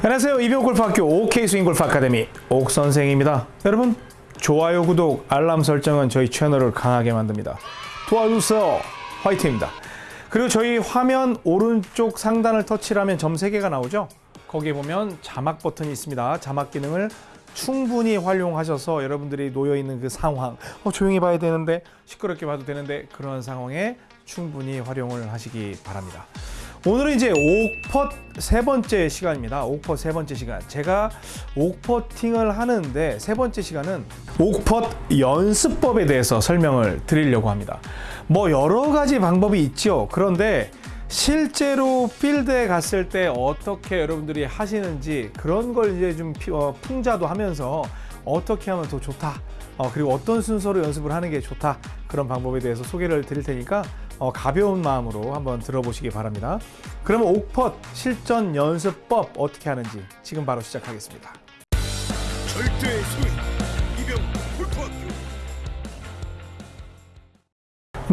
안녕하세요. 이병 골프학교 OK 스윙 골프 아카데미 옥 선생입니다. 여러분 좋아요, 구독, 알람 설정은 저희 채널을 강하게 만듭니다. 도와주세요. 화이팅입니다. 그리고 저희 화면 오른쪽 상단을 터치하면 점 3개가 나오죠. 거기에 보면 자막 버튼이 있습니다. 자막 기능을 충분히 활용하셔서 여러분들이 놓여 있는 그 상황, 어, 조용히 봐야 되는데 시끄럽게 봐도 되는데 그런 상황에 충분히 활용을 하시기 바랍니다. 오늘은 이제 옥퍼 세 번째 시간입니다. 옥퍼 세 번째 시간. 제가 옥퍼팅을 하는데 세 번째 시간은 옥퍼 연습법에 대해서 설명을 드리려고 합니다. 뭐 여러 가지 방법이 있죠. 그런데 실제로 필드에 갔을 때 어떻게 여러분들이 하시는지 그런 걸 이제 좀 피- 어, 풍자도 하면서 어떻게 하면 더 좋다. 어, 그리고 어떤 순서로 연습을 하는 게 좋다. 그런 방법에 대해서 소개를 드릴 테니까 어, 가벼운 마음으로 한번 들어보시기 바랍니다. 그러면 옥펫 실전 연습법 어떻게 하는지 지금 바로 시작하겠습니다. 절대의 소위 이병 골프학교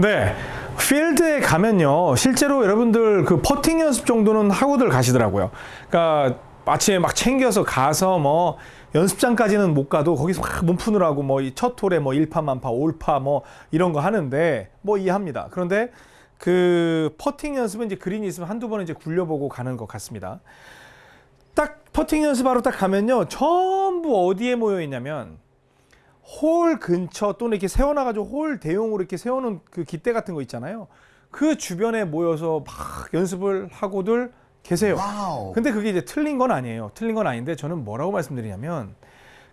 네. 필드에 가면요. 실제로 여러분들 그 퍼팅 연습 정도는 하고들 가시더라고요. 그러니까 아침에 막 챙겨서 가서 뭐 연습장까지는 못 가도 거기서 막 몸 푸느라고 뭐 이 첫 홀에 뭐 1파 만파, 올파 뭐 이런 거 하는데 뭐 이해합니다. 그런데 그 퍼팅 연습은 이제 그린이 있으면 한두 번은 이제 굴려보고 가는 것 같습니다. 딱 퍼팅 연습하러 딱 가면요. 전부 어디에 모여 있냐면 홀 근처 또는 이렇게 세워놔가지고 홀 대용으로 이렇게 세우는 그 깃대 같은 거 있잖아요. 그 주변에 모여서 막 연습을 하고들 계세요. 근데 그게 이제 틀린 건 아니에요. 틀린 건 아닌데 저는 뭐라고 말씀드리냐면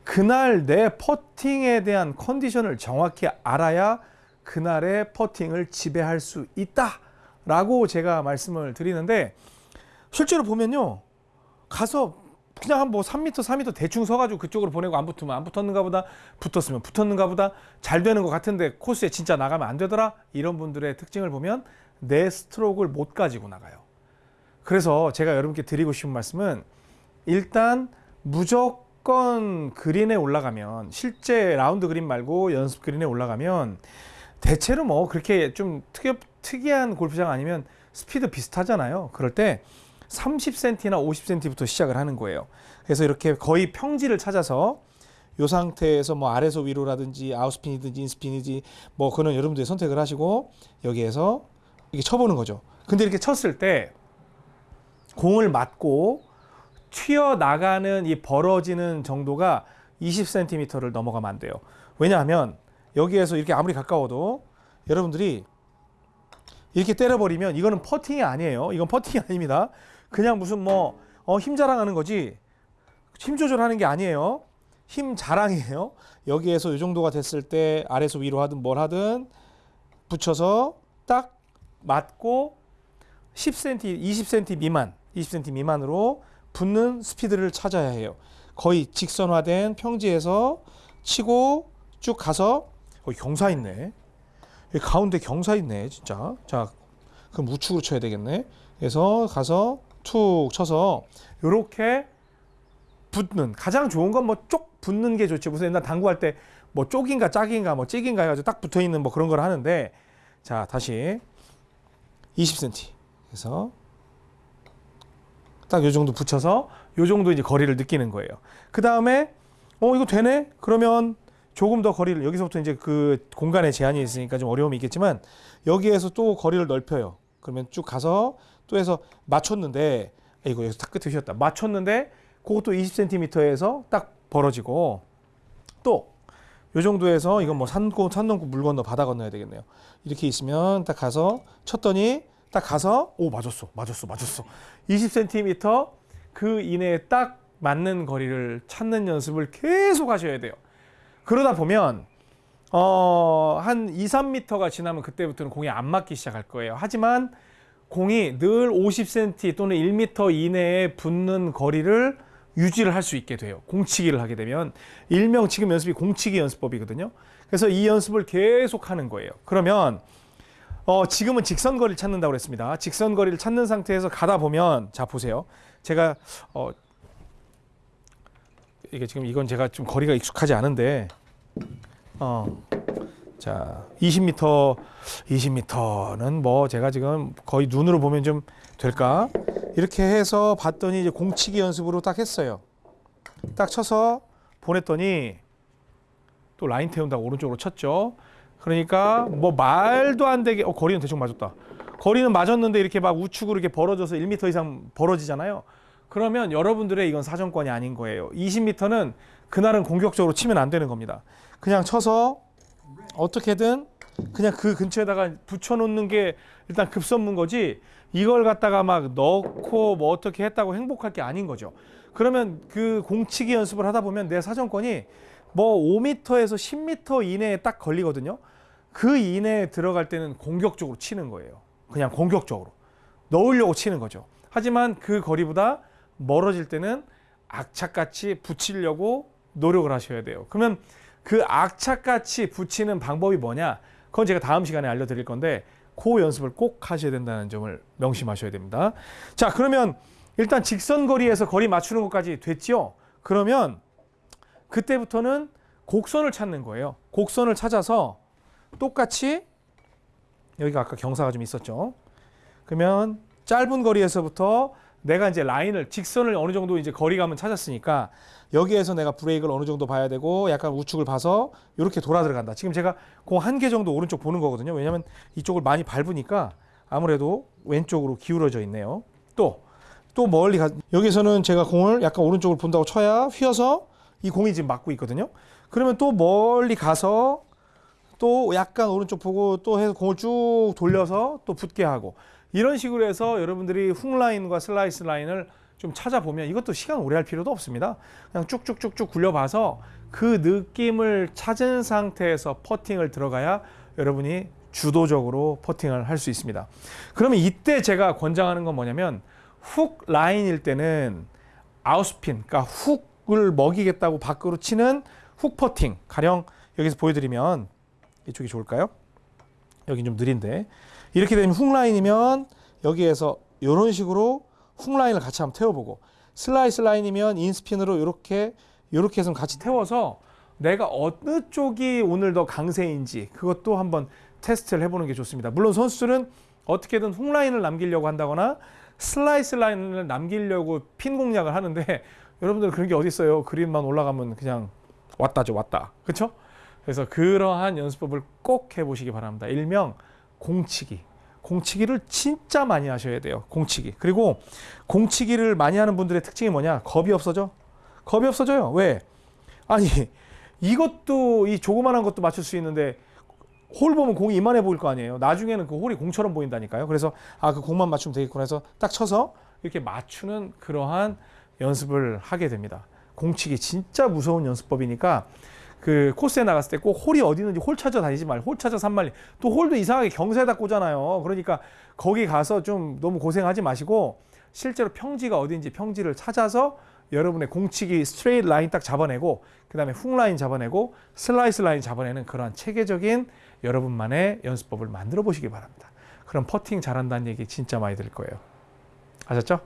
그날 내 퍼팅에 대한 컨디션을 정확히 알아야 그날의 퍼팅을 지배할 수 있다 라고 제가 말씀을 드리는데 실제로 보면요. 가서 그냥 한 뭐 3m, 4m 대충 서가지고 그쪽으로 보내고 안 붙으면 안 붙었는가 보다, 붙었으면 붙었는가 보다, 잘 되는 것 같은데 코스에 진짜 나가면 안 되더라? 이런 분들의 특징을 보면 내 스트로크를 못 가지고 나가요. 그래서 제가 여러분께 드리고 싶은 말씀은 일단 무조건 그린에 올라가면 실제 라운드 그린 말고 연습 그린에 올라가면 대체로 뭐 그렇게 좀 특이, 특이한 골프장 아니면 스피드 비슷하잖아요. 그럴 때 30cm나 50cm부터 시작을 하는 거예요. 그래서 이렇게 거의 평지를 찾아서 이 상태에서 뭐 아래서 위로라든지 아웃스핀이든지 인스핀이든지 뭐 그는 여러분들이 선택을 하시고 여기에서 이렇게 쳐보는 거죠. 근데 이렇게 쳤을 때 공을 맞고 튀어 나가는 이 벌어지는 정도가 20cm를 넘어가면 안 돼요. 왜냐하면 여기에서 이렇게 아무리 가까워도 여러분들이 이렇게 때려버리면 이거는 퍼팅이 아니에요. 이건 퍼팅이 아닙니다. 그냥 무슨 뭐 어, 힘 자랑하는 거지 힘 조절하는 게 아니에요. 힘 자랑이에요. 여기에서 이 정도가 됐을 때 아래서 위로 하든 뭘 하든 붙여서 딱 맞고 10cm, 20cm 미만, 20cm 미만으로 붙는 스피드를 찾아야 해요. 거의 직선화된 평지에서 치고 쭉 가서 어, 경사 있네. 가운데 경사 있네, 진짜. 자, 그럼 우측으로 쳐야 되겠네. 그래서 가서 툭 쳐서 요렇게 붙는 가장 좋은 건 뭐 쪽 붙는 게 좋지. 무슨 옛날 당구할 때 뭐 쪽인가 짝인가 뭐 찍인가 해가지고 딱 붙어 있는 뭐 그런 걸 하는데 자 다시 20cm 그래서 딱 요 정도 붙여서 요 정도 이제 거리를 느끼는 거예요. 그 다음에 어 이거 되네? 그러면 조금 더 거리를 여기서부터 이제 그 공간에 제한이 있으니까 좀 어려움이 있겠지만 여기에서 또 거리를 넓혀요. 그러면 쭉 가서 또 해서 맞췄는데 아, 이거 여기서 딱 끝에 휘었다. 맞췄는데 그것도 20cm에서 딱 벌어지고 또 요 정도에서 이건 뭐 산고 산 넘고 물 건너 바다 건너야 되겠네요. 이렇게 있으면 딱 가서 쳤더니 딱 가서 오 맞았어 맞았어 맞았어 20cm 그 이내에 딱 맞는 거리를 찾는 연습을 계속 하셔야 돼요. 그러다 보면 어, 한 2, 3m가 지나면 그때부터는 공이 안 맞기 시작할 거예요. 하지만 공이 늘 50cm 또는 1m 이내에 붙는 거리를 유지를 할 수 있게 돼요. 공치기를 하게 되면 일명 지금 연습이 공치기 연습법이거든요. 그래서 이 연습을 계속 하는 거예요. 그러면 어, 지금은 직선 거리를 찾는다고 그랬습니다. 직선 거리를 찾는 상태에서 가다 보면 자 보세요. 제가 어, 이게 지금 이건 제가 좀 거리가 익숙하지 않은데 어. 자, 20m, 20m는 뭐 제가 지금 거의 눈으로 보면 좀 될까? 이렇게 해서 봤더니 이제 공치기 연습으로 딱 했어요. 딱 쳐서 보냈더니 또 라인 태운다고 오른쪽으로 쳤죠. 그러니까 뭐 말도 안 되게 어 거리는 대충 맞았다. 거리는 맞았는데 이렇게 막 우측으로 이렇게 벌어져서 1m 이상 벌어지잖아요. 그러면 여러분들의 이건 사정권이 아닌 거예요. 20m는 그날은 공격적으로 치면 안 되는 겁니다. 그냥 쳐서 어떻게든 그냥 그 근처에다가 붙여놓는 게 일단 급선무인 거지 이걸 갖다가 막 넣고 뭐 어떻게 했다고 행복할 게 아닌 거죠. 그러면 그 공치기 연습을 하다 보면 내 사정권이 뭐 5m에서 10m 이내에 딱 걸리거든요. 그 이내에 들어갈 때는 공격적으로 치는 거예요. 그냥 공격적으로 넣으려고 치는 거죠. 하지만 그 거리보다 멀어질 때는 악착같이 붙이려고 노력을 하셔야 돼요. 그러면 그 악착같이 붙이는 방법이 뭐냐? 그건 제가 다음 시간에 알려드릴 건데 그 연습을 꼭 하셔야 된다는 점을 명심하셔야 됩니다. 자, 그러면 일단 직선 거리에서 거리 맞추는 것까지 됐죠? 그러면 그때부터는 곡선을 찾는 거예요. 곡선을 찾아서 똑같이 여기가 아까 경사가 좀 있었죠. 그러면 짧은 거리에서부터 내가 이제 라인을 직선을 어느 정도 이제 거리감은 찾았으니까 여기에서 내가 브레이크를 어느 정도 봐야 되고 약간 우측을 봐서 이렇게 돌아 들어간다. 지금 제가 공 한 개 정도 오른쪽 보는 거거든요. 왜냐하면 이쪽을 많이 밟으니까 아무래도 왼쪽으로 기울어져 있네요. 또 또 멀리 가 여기서는 제가 공을 약간 오른쪽을 본다고 쳐야 휘어서 이 공이 지금 맞고 있거든요. 그러면 또 멀리 가서 또 약간 오른쪽 보고 또 해서 공을 쭉 돌려서 또 붙게 하고 이런 식으로 해서 여러분들이 훅 라인과 슬라이스 라인을 좀 찾아보면 이것도 시간 오래 할 필요도 없습니다. 그냥 쭉쭉쭉쭉 굴려봐서 그 느낌을 찾은 상태에서 퍼팅을 들어가야 여러분이 주도적으로 퍼팅을 할 수 있습니다. 그러면 이때 제가 권장하는 건 뭐냐면 훅 라인일 때는 out spin, 그러니까 훅 을 먹이겠다고 밖으로 치는 훅 퍼팅. 가령 여기서 보여드리면 이쪽이 좋을까요? 여기 좀 느린데 이렇게 되면 훅 라인이면 여기에서 이런 식으로 훅 라인을 같이 한번 태워보고 슬라이스 라인이면 인스핀으로 이렇게 이렇게 해서 같이 태워서 내가 어느 쪽이 오늘 더 강세인지 그것도 한번 테스트를 해보는 게 좋습니다. 물론 선수들은 어떻게든 훅 라인을 남기려고 한다거나 슬라이스 라인을 남기려고 핀 공략을 하는데 여러분들 그런 게 어디 있어요? 그린만 올라가면 그냥 왔다죠, 왔다. 그렇죠? 그래서 그러한 연습법을 꼭 해보시기 바랍니다. 일명 공치기. 공치기를 진짜 많이 하셔야 돼요. 공치기. 그리고 공치기를 많이 하는 분들의 특징이 뭐냐? 겁이 없어져. 겁이 없어져요. 왜? 아니 이것도 이 조그만한 것도 맞출 수 있는데 홀 보면 공이 이만해 보일 거 아니에요. 나중에는 그 홀이 공처럼 보인다니까요. 그래서 아 그 공만 맞추면 되겠구나 해서 딱 쳐서 이렇게 맞추는 그러한 연습을 하게 됩니다. 공치기 진짜 무서운 연습법이니까 그 코스에 나갔을 때 꼭 홀이 어디 있는지 홀 찾아 다니지 말고 홀 찾아 삼만리 또 홀도 이상하게 경사에다 꽂잖아요. 그러니까 거기 가서 좀 너무 고생하지 마시고 실제로 평지가 어딘지 평지를 찾아서 여러분의 공치기 스트레이트 라인 딱 잡아내고 그 다음에 훅 라인 잡아내고 슬라이스 라인 잡아내는 그러한 체계적인 여러분만의 연습법을 만들어 보시기 바랍니다. 그럼 퍼팅 잘한다는 얘기 진짜 많이 들 거예요. 아셨죠?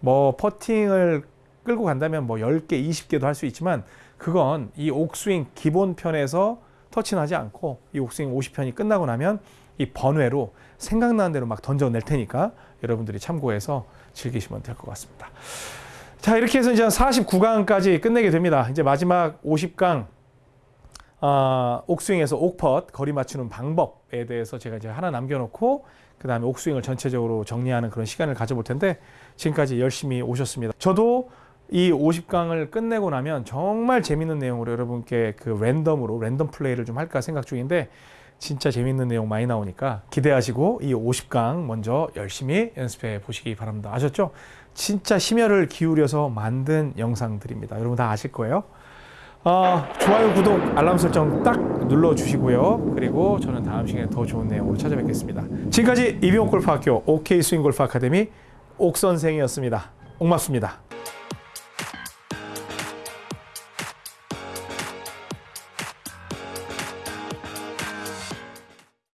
뭐 퍼팅을 끌고 간다면 뭐 10개, 20개도 할 수 있지만 그건 이 옥스윙 기본 편에서 터치는 하지 않고 이 옥스윙 50편이 끝나고 나면 이 번외로 생각나는 대로 막 던져낼 테니까 여러분들이 참고해서 즐기시면 될 것 같습니다. 자 이렇게 해서 이제 49강까지 끝내게 됩니다. 이제 마지막 50강 아, 옥스윙에서 옥펫 거리 맞추는 방법에 대해서 제가 이제 하나 남겨놓고 그 다음에 옥스윙을 전체적으로 정리하는 그런 시간을 가져볼 텐데 지금까지 열심히 오셨습니다. 저도 이 50강을 끝내고 나면 정말 재밌는 내용으로 여러분께 그 랜덤으로 랜덤 플레이를 좀 할까 생각 중인데 진짜 재밌는 내용 많이 나오니까 기대하시고 이 50강 먼저 열심히 연습해 보시기 바랍니다. 아셨죠? 진짜 심혈을 기울여서 만든 영상들입니다. 여러분 다 아실 거예요. 어, 좋아요, 구독, 알람 설정 딱 눌러주시고요. 그리고 저는 다음 시간에 더 좋은 내용으로 찾아뵙겠습니다. 지금까지 이병옥 골프학교 OK 스윙 골프 아카데미 옥 선생이었습니다. 옥맞습니다.